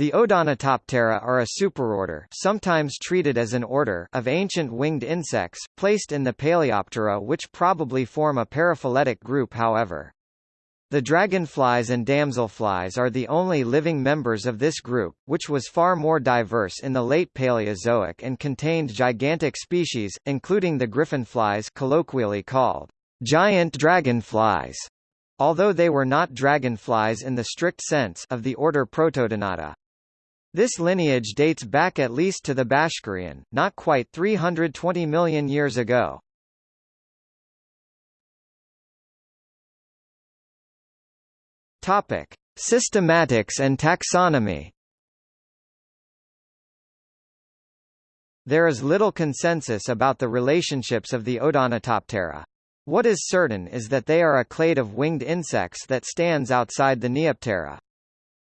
The Odonatoptera are a superorder sometimes treated as an order of ancient winged insects, placed in the Paleoptera which probably form a paraphyletic group however. The dragonflies and damselflies are the only living members of this group, which was far more diverse in the late Paleozoic and contained gigantic species, including the griffinflies colloquially called giant dragonflies, although they were not dragonflies in the strict sense of the order Protodonata. This lineage dates back at least to the Bashkirian, not quite 320 million years ago. Topic: Systematics and taxonomy. There is little consensus about the relationships of the Odonatoptera. What is certain is that they are a clade of winged insects that stands outside the Neoptera.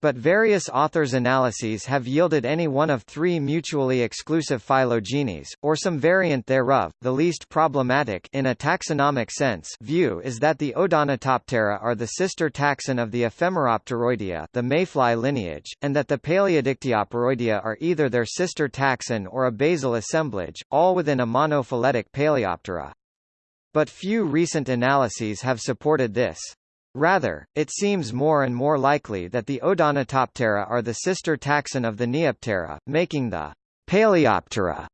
But various authors' analyses have yielded any one of three mutually exclusive phylogenies, or some variant thereof. The least problematic in a taxonomic sense view is that the Odonatoptera are the sister taxon of the Ephemeropteroidea the mayfly lineage, and that the Paleodictyopteroidea are either their sister taxon or a basal assemblage, all within a monophyletic Paleoptera. But few recent analyses have supported this. Rather, it seems more and more likely that the Odonatoptera are the sister taxon of the Neoptera, making the Paleoptera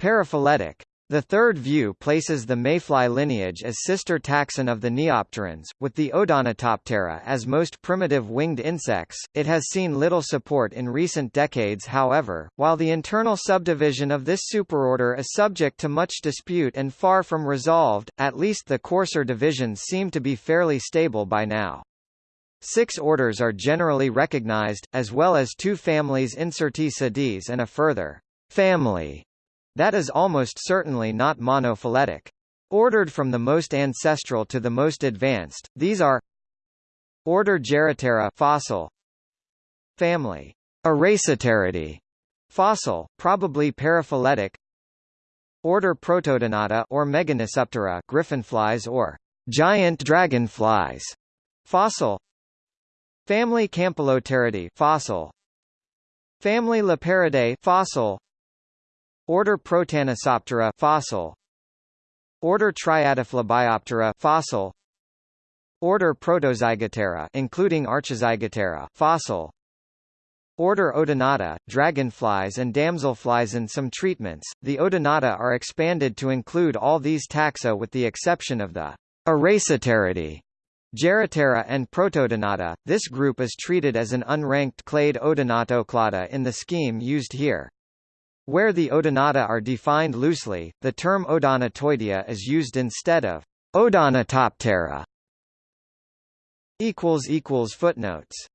paraphyletic. The third view places the mayfly lineage as sister taxon of the Neopterans, with the Odonatoptera as most primitive winged insects. It has seen little support in recent decades however, while the internal subdivision of this superorder is subject to much dispute and far from resolved, at least the coarser divisions seem to be fairly stable by now. Six orders are generally recognized, as well as two families incertae sedis and a further family that is almost certainly not monophyletic. Ordered from the most ancestral to the most advanced, these are Order Geroptera fossil Family. Eugeropteridae fossil, probably paraphyletic. Order Protodonata or Meganisoptera griffinflies or giant dragonflies fossil. Family Campylopteridae fossil. Family Lapeyriidae fossil Order Protanisoptera fossil Order Triadophleboptera fossil Order Protozygoptera including Archizygoptera fossil Order Odonata, dragonflies and damselflies In some treatments, the Odonata are expanded to include all these taxa with the exception of the Eugeropteridae. Geroptera and Protodonata, this group is treated as an unranked clade Odonatoclada in the scheme used here. Where the odonata are defined loosely, the term Odonatoidea is used instead of Odonatoptera. Footnotes